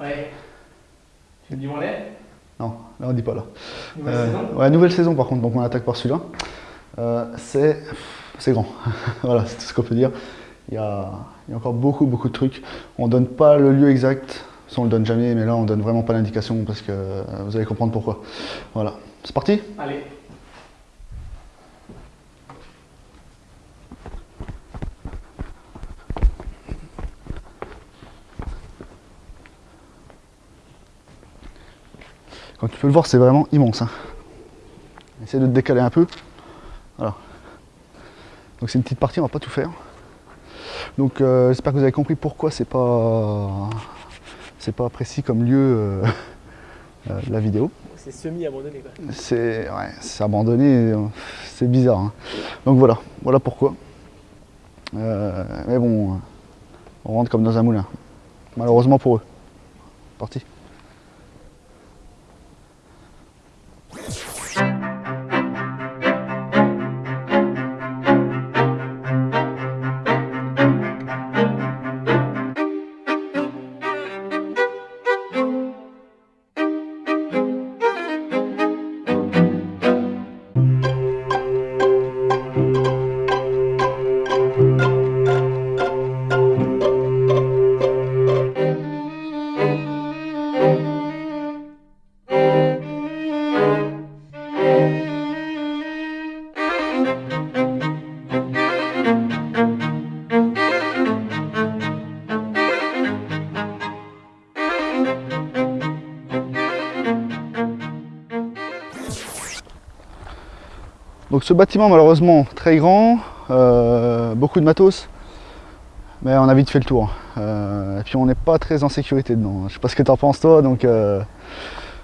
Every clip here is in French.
Ouais. Tu me dis où on est Non, là on dit pas là. Nouvelle Euh, saison ouais, nouvelle saison par contre, donc on attaque par celui-là. Euh, c'est c'est grand. voilà, c'est tout ce qu'on peut dire. Il y, a, il y a encore beaucoup, beaucoup de trucs. On donne pas le lieu exact, ça on le donne jamais, mais là on donne vraiment pas l'indication parce que euh, vous allez comprendre pourquoi. Voilà, c'est parti? Allez. Comme tu peux le voir, c'est vraiment immense. Hein. Essaye de te décaler un peu. Voilà. Donc c'est une petite partie, on va pas tout faire. Donc euh, j'espère que vous avez compris pourquoi c'est pas c'est pas précis comme lieu euh, euh, de la vidéo. C'est semi-abandonné quoi. C'est ouais, abandonné, c'est bizarre. hein. Donc voilà, voilà pourquoi. Euh, mais bon, on rentre comme dans un moulin. Malheureusement pour eux. Parti. Donc ce bâtiment malheureusement très grand, euh, beaucoup de matos, mais on a vite fait le tour. Euh, et puis on n'est pas très en sécurité dedans. Je sais pas ce que tu en penses toi, donc euh,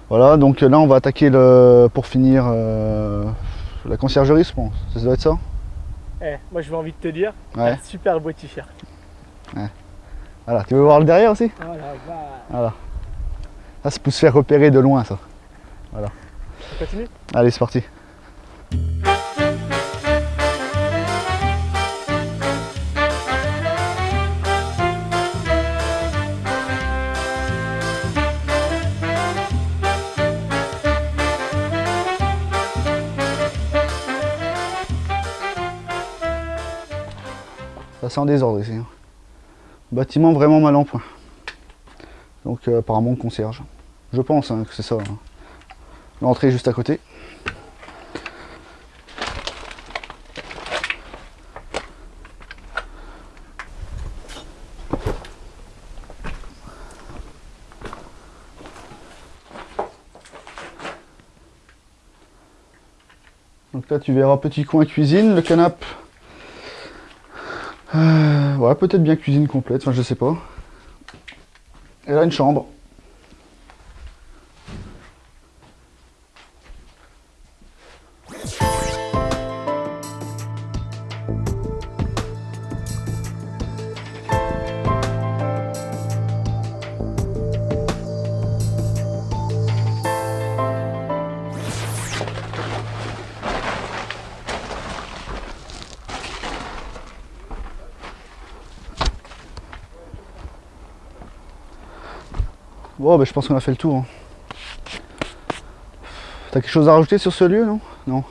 voilà. Donc là on va attaquer le, pour finir la conciergerie, je pense. Ça doit être ça. Eh, moi j'ai envie de te dire, Ouais. un super beau t-shirt. Voilà. Tu veux voir le derrière aussi? Oh vache. Voilà. Ça c'est pour se faire repérer de loin ça. On continue? Allez c'est parti. Ça sent en désordre ici. hein. Bâtiment vraiment mal en point. Donc euh, apparemment concierge. Je pense hein, que c'est ça. hein. L'entrée juste à côté. Donc là tu verras petit coin cuisine, le canapé. Euh, ouais peut-être bien cuisine complète, enfin je sais pas. Et là une chambre. Bon, ben, je pense qu'on a fait le tour. hein. T'as quelque chose à rajouter sur ce lieu, non? Non.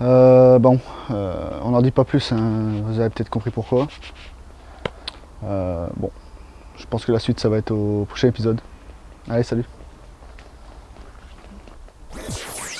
Euh, bon, euh, on n'en dit pas plus, hein, vous avez peut-être compris pourquoi. Euh, bon, je pense que la suite, ça va être au prochain épisode. Allez, salut